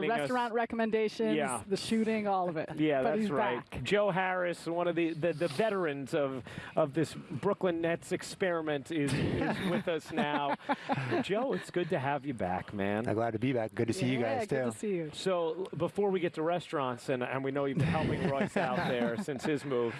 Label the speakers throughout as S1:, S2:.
S1: The restaurant us. recommendations, yeah. the shooting, all of it.
S2: Yeah,
S1: but
S2: that's right.
S1: Back.
S2: Joe Harris, one of the, the, the, veterans of, of this Brooklyn Nets experiment, is, is with us now. Joe, it's good to have you back, man.
S3: I'm glad to be back. Good to see
S1: yeah,
S3: you guys,
S1: good too. to see you.
S2: So before we get to restaurants, and, and we know you've been helping Royce out there since his move,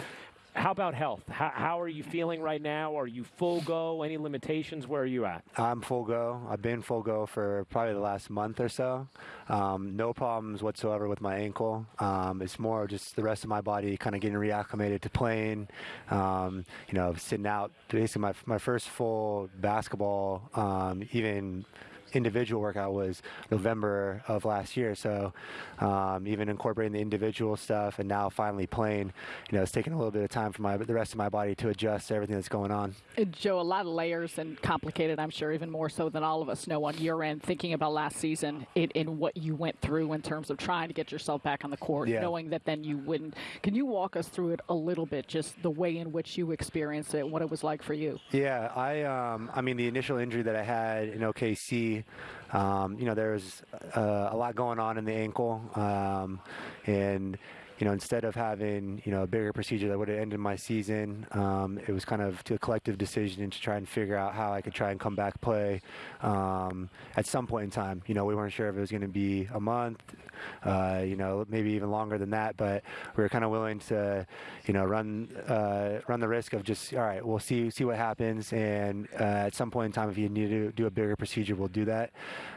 S2: how about health? How, how, are you feeling right now? Are you full go? Any limitations? Where are you at?
S3: I'm full go. I've been full go for probably the last month or so. Um, no problems whatsoever with my ankle. Um, it's more just the rest of my body kind of getting reacclimated to playing. Um, you know, sitting out. Basically, my my first full basketball, um, even individual workout was November of last year. So um, even incorporating the individual stuff and now finally playing, you know, it's taking a little bit of time for my the rest of my body to adjust to everything that's going on.
S1: Uh, Joe, a lot of layers and complicated, I'm sure, even more so than all of us know on your end, thinking about last season in what you went through in terms of trying to get yourself back on the court, yeah. knowing that then you wouldn't. Can you walk us through it a little bit, just the way in which you experienced it, what it was like for you?
S3: Yeah, I, um, I mean, the initial injury that I had in OKC um, you know, there's uh, a lot going on in the ankle, um, and you know, instead of having, you know, a bigger procedure that would have ended my season, um, it was kind of to a collective decision to try and figure out how I could try and come back play um, at some point in time. You know, we weren't sure if it was going to be a month, uh, you know, maybe even longer than that, but we were kind of willing to, you know, run uh, run the risk of just, all right, we'll see see what happens, and uh, at some point in time, if you need to do a bigger procedure, we'll do that.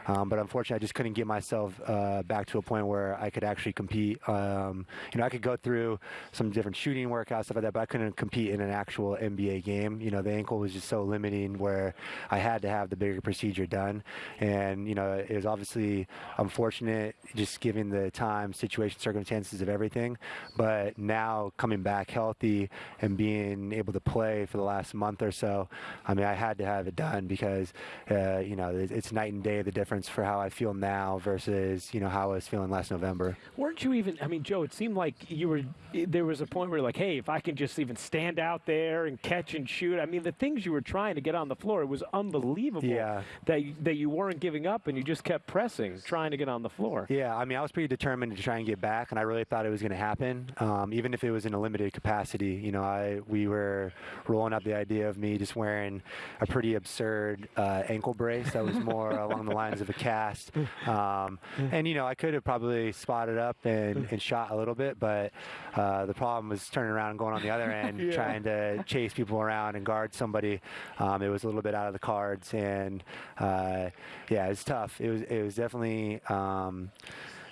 S3: Um, but unfortunately, I just couldn't get myself uh, back to a point where I could actually compete um, you know, I could go through some different shooting workouts, stuff like that, but I couldn't compete in an actual NBA game. You know, the ankle was just so limiting where I had to have the bigger procedure done. And, you know, it was obviously unfortunate just the time, situation, circumstances of everything. But now coming back healthy and being able to play for the last month or so, I mean, I had to have it done because, uh, you know, it's night and day the difference for how I feel now versus, you know, how I was feeling last November.
S2: Weren't you even, I mean, Joe, it seemed like like you were there was a point where like hey if i can just even stand out there and catch and shoot i mean the things you were trying to get on the floor it was unbelievable
S3: yeah.
S2: that you, that you weren't giving up and you just kept pressing trying to get on the floor
S3: yeah i mean i was pretty determined to try and get back and i really thought it was going to happen um, even if it was in a limited capacity you know i we were rolling out the idea of me just wearing a pretty absurd uh, ankle brace that was more along the lines of a cast um, and you know i could have probably spotted up and, and shot a little bit but uh, the problem was turning around and going on the other end, yeah. trying to chase people around and guard somebody. Um, it was a little bit out of the cards, and uh, yeah, it was tough. It was it was definitely. Um,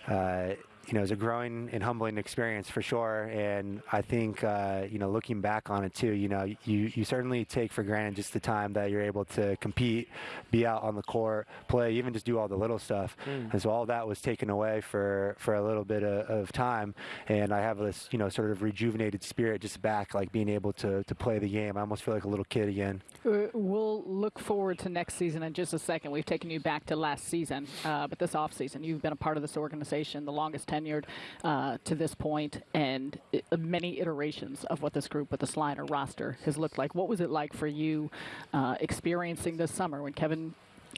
S3: uh, you know, it was a growing and humbling experience for sure. And I think, uh, you know, looking back on it too, you know, you, you certainly take for granted just the time that you're able to compete, be out on the court, play, even just do all the little stuff. Mm. And so all that was taken away for, for a little bit of, of, time. And I have this, you know, sort of rejuvenated spirit just back, like being able to, to play the game. I almost feel like a little kid again.
S1: Uh, we'll look forward to next season in just a second. We've taken you back to last season, uh, but this offseason, you've been a part of this organization the longest tenured uh, to this point and uh, many iterations of what this group with the Sliner roster has looked like. What was it like for you uh, experiencing this summer when Kevin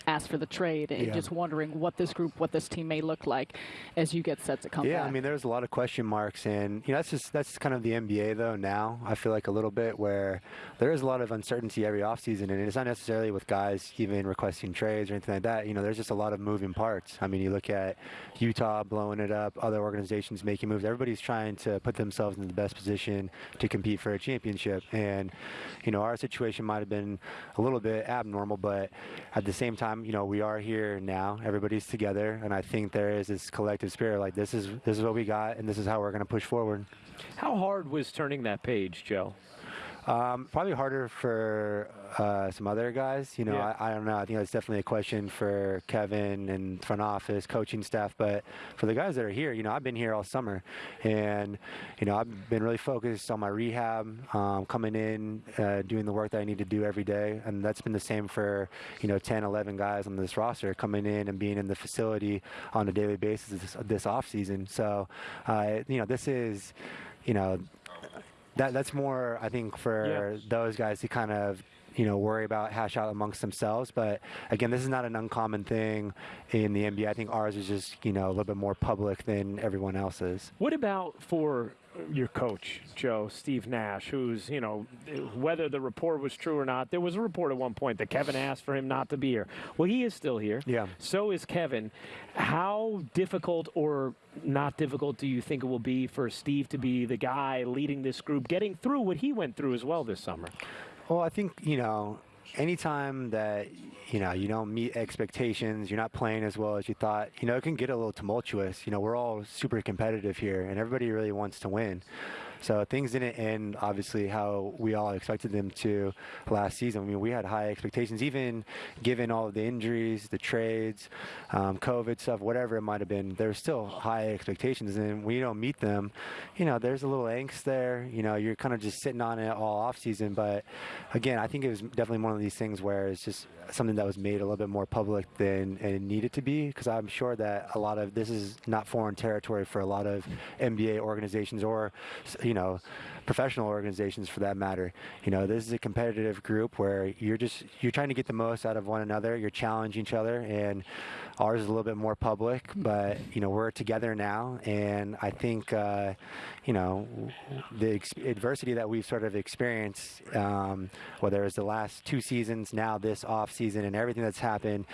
S1: asked for the trade and yeah. just wondering what this group, what this team may look like as you get set to come
S3: yeah,
S1: back.
S3: I mean, there's a lot of question marks, and you know that's just that's kind of the NBA though. Now I feel like a little bit where there is a lot of uncertainty every offseason, and it's not necessarily with guys even requesting trades or anything like that. You know, there's just a lot of moving parts. I mean, you look at Utah blowing it up, other organizations making moves. Everybody's trying to put themselves in the best position to compete for a championship, and you know, our situation might have been a little bit abnormal, but at the same time, you know, we are here now. Everybody's together, and I think there is this collective spirit. Like this is this is what we got, and this is how we're going to push forward.
S2: How hard was turning that page, Joe?
S3: Um, probably harder for uh, some other guys. You know, yeah. I, I, don't know. I think that's definitely a question for Kevin and front office, coaching staff. But for the guys that are here, you know, I've been here all summer, and you know, I've been really focused on my rehab, um, coming in, uh, doing the work that I need to do every day, and that's been the same for you know 10, 11 guys on this roster coming in and being in the facility on a daily basis this, this off season. So, uh, you know, this is, you know that that's more I think for yeah. those guys to kind of you know worry about hash out amongst themselves. But again, this is not an uncommon thing in the NBA. I think ours is just you know a little bit more public than everyone else's.
S2: What about for your coach, Joe, Steve Nash, who's, you know, whether the report was true or not, there was a report at one point that Kevin asked for him not to be here. Well, he is still here.
S3: Yeah.
S2: So is Kevin. How difficult or not difficult do you think it will be for Steve to be the guy leading this group, getting through what he went through as well this summer?
S3: Well, I think, you know, anytime that you know you don't meet expectations you're not playing as well as you thought you know it can get a little tumultuous. You know we're all super competitive here and everybody really wants to win so things didn't end obviously how we all expected them to last season. I mean, we had high expectations, even given all of the injuries, the trades, um, COVID stuff, whatever it might have been. There's still high expectations, and you don't meet them, you know, there's a little angst there. You know, you're kind of just sitting on it all off season. But again, I think it was definitely one of these things where it's just something that was made a little bit more public than it needed to be because I'm sure that a lot of this is not foreign territory for a lot of NBA organizations or you know you know, professional organizations for that matter. You know, this is a competitive group where you're just you're trying to get the most out of one another. You're challenging each other, and ours is a little bit more public. But you know, we're together now, and I think uh, you know the adversity that we've sort of experienced, um, whether it's the last two seasons, now this off season, and everything that's happened,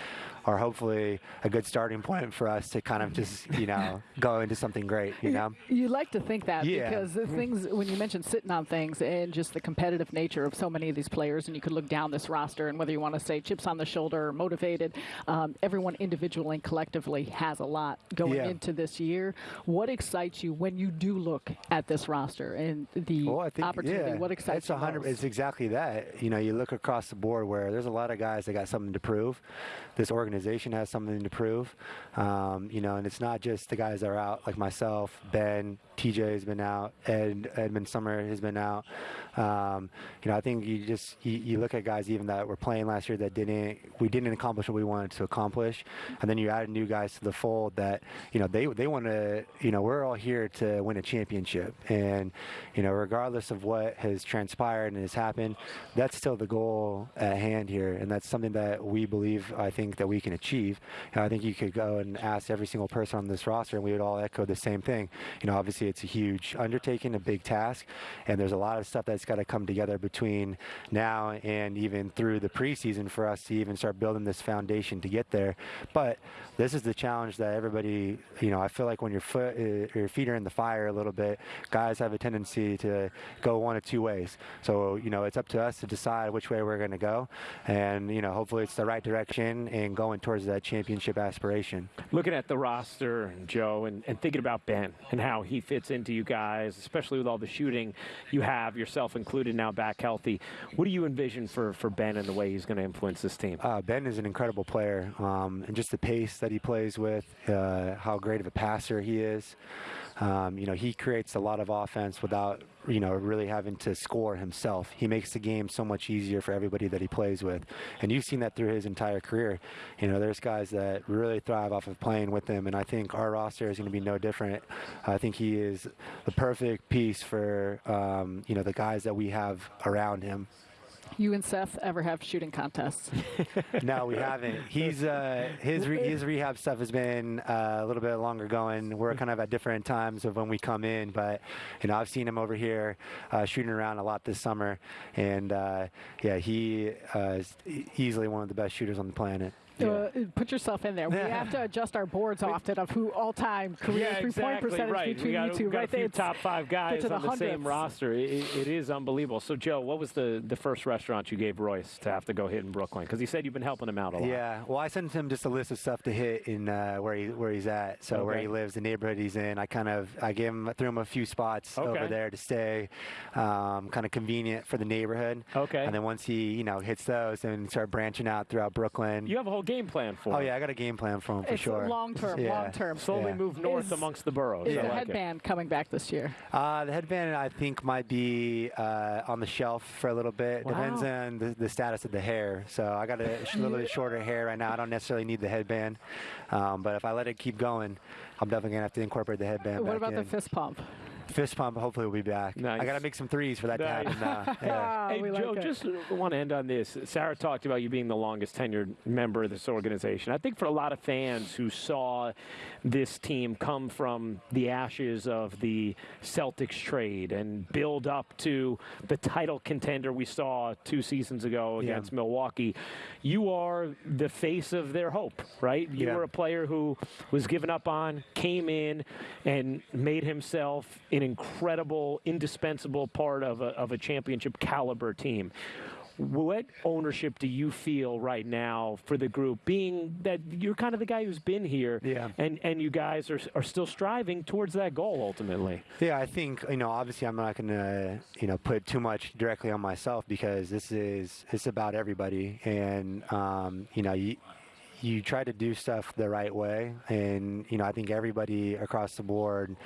S3: are hopefully a good starting point for us to kind of just you know go into something great. You know,
S1: you like to think that
S3: Yeah.
S1: because the things when you mentioned sitting on things and just the competitive nature of so many of these players, and you could look down this roster and whether you want to say chips on the shoulder or motivated, um, everyone individually and collectively has a lot going
S3: Yeah.
S1: into this year. What excites you when you do look at this roster and the
S3: Well, I think,
S1: opportunity?
S3: yeah,
S1: what excites
S3: it's
S1: you
S3: hundred.
S1: most?
S3: It's exactly that. You know, you look across the board where there's a lot of guys that got something to prove. This organization has something to prove. Um, you know, and it's not just the guys that are out like myself, Ben, TJ has been out, Ed Edmond Sumner has been out. Um, you know, I think you just you, you look at guys even that were playing last year that didn't we didn't accomplish what we wanted to accomplish, and then you add new guys to the fold that you know they they want to you know we're all here to win a championship, and you know regardless of what has transpired and has happened, that's still the goal at hand here, and that's something that we believe I think that we can achieve. And I think you could go and ask every single person on this roster, and we would all echo the same thing. You know, obviously it's a huge undertaking, a big task, and there's a lot of stuff that's got to come together between now and even through the preseason for us to even start building this foundation to get there. But this is the challenge that everybody, you know, I feel like when your foot, uh, your feet are in the fire a little bit, guys have a tendency to go one of two ways. So you know, it's up to us to decide which way we're going to go, and you know, hopefully it's the right direction and going towards that championship aspiration.
S2: Looking at the roster, Joe, and, and thinking about Ben and how he fits into you guys, especially with all the shooting you have, yourself included, now back healthy. What do you envision for, for Ben and the way he's going to influence this team?
S3: Uh, ben is an incredible player, um, and just the pace that he plays with, uh, how great of a passer he is. Um, you know, he creates a lot of offense without, you know, really having to score himself. He makes the game so much easier for everybody that he plays with, and you've seen that through his entire career. You know, there's guys that really thrive off of playing with him, and I think our roster is going to be no different. I think he is the perfect piece for, um, you know, the guys that we have around him.
S1: You and Seth ever have shooting contests?
S3: No, we haven't. He's uh, his re- his rehab stuff has been uh, a little bit longer going. We're kind of at different times of when we come in, but you know I've seen him over here uh, shooting around a lot this summer, and uh, yeah, he uh, is easily one of the best shooters on the planet.
S1: Uh, put yourself in there. We have to adjust our boards often of who all-time career
S2: yeah,
S1: three-point
S2: exactly
S1: percentage
S2: right.
S1: between
S2: we got,
S1: you two.
S2: we got
S1: right
S2: a few
S1: there.
S2: top five guys
S1: to the
S2: on the same roster. It, it- it is unbelievable. So, Joe, what was the, the first restaurant you gave Royce to have to go hit in Brooklyn? Because he said you've been helping him out a lot.
S3: Yeah, well, I sent him just a list of stuff to hit in uh, where he where he's at. So where he lives, the neighborhood he's in. I kind of I gave him threw him a few spots
S2: Okay.
S3: over there to stay, um, kind of convenient for the neighborhood.
S2: Okay.
S3: And then once he you know hits those, and start branching out throughout Brooklyn.
S2: You have a whole game plan for
S3: Oh yeah, I got a game plan for him for
S1: It's
S3: sure.
S1: long-term,
S3: Yeah.
S1: long-term.
S2: Slowly
S3: Yeah.
S2: move north
S1: Is-
S2: amongst the boroughs.
S1: Is
S2: I
S1: the
S2: like it.
S1: headband coming back this year?
S3: Uh, the headband I think might be uh, on the shelf for a little bit. Depends on the, the status of the hair. So I got a little bit shorter hair right now. I don't necessarily need the headband, um, but if I let it keep going, I'm definitely gonna have to incorporate the headband.
S1: What
S3: back
S1: about the fist pump?
S3: Fist pump. Hopefully, we'll be back.
S2: Nice.
S3: I got to make some threes for that
S2: Nice.
S3: to happen. Now. Yeah.
S2: Oh, hey,
S1: we like
S2: Joe, just want to end on this. Sarah talked about you being the longest tenured member of this organization. I think for a lot of fans who saw this team come from the ashes of the Celtics trade and build up to the title contender we saw two seasons ago
S3: Yeah.
S2: against Milwaukee, you are the face of their hope, right? You
S3: Yeah.
S2: were a player who was given up on, came in, and made himself an incredible, indispensable part of a, of a championship caliber team. What ownership do you feel right now for the group, being that you're kind of the guy who's been here,
S3: Yeah.
S2: and, and you guys are, are still striving towards that goal ultimately?
S3: Yeah, I think you know. Obviously, I'm not going to you know put too much directly on myself because this is it's about everybody, and um, you know you you try to do stuff the right way, and you know I think everybody across the board,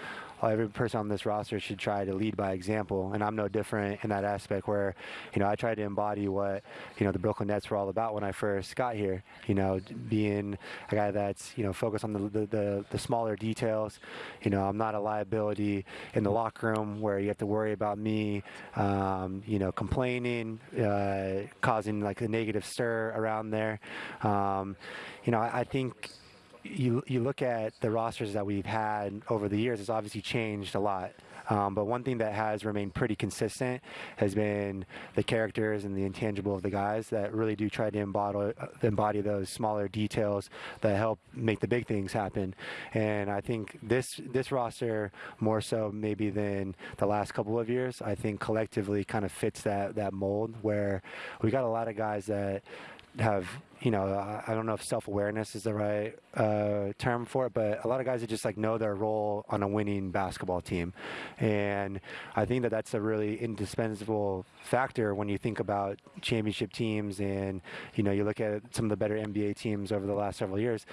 S3: every person on this roster should try to lead by example, and I'm no different in that aspect. Where you know I tried to embody what you know the Brooklyn Nets were all about when I first got here. You know, being a guy that's you know focused on the the, the, the smaller details. You know, I'm not a liability in the locker room where you have to worry about me, um, you know, complaining, uh, causing like a negative stir around there. Um, you know, I, I think you you look at the rosters that we've had over the years, it's obviously changed a lot. Um, but one thing that has remained pretty consistent has been the characters and the intangible of the guys that really do try to embody, embody those smaller details that help make the big things happen. And I think this this roster more so maybe than the last couple of years, I think collectively kind of fits that that mold where we got a lot of guys that have you know I- don't know if self-awareness is the right uh, term for it, but a lot of guys that just like know their role on a winning basketball team, and I think that that's a really indispensable factor when you think about championship teams and you know you look at some of the better NBA teams over the last several years.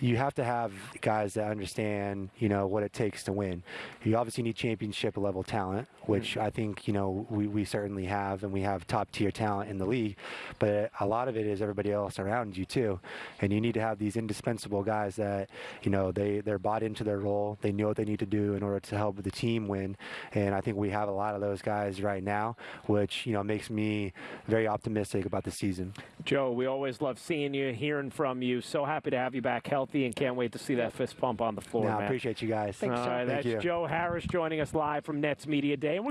S3: You have to have guys that understand, you know, what it takes to win. You obviously need championship level talent, which mm-hmm. I think, you know, we, we certainly have, and we have top tier talent in the league. But a lot of it is everybody else around you too, and you need to have these indispensable guys that, you know, they they're bought into their role. They know what they need to do in order to help the team win. And I think we have a lot of those guys right now, which you know makes me very optimistic about the season.
S2: Joe, we always love seeing you, hearing from you. So happy to have you back healthy and can't wait to see that fist pump on the floor,
S3: Now, I
S2: man.
S3: appreciate you guys.
S2: All right,
S3: Thank
S2: that's
S3: you.
S2: Joe Harris joining us live from Nets Media Day. And we're going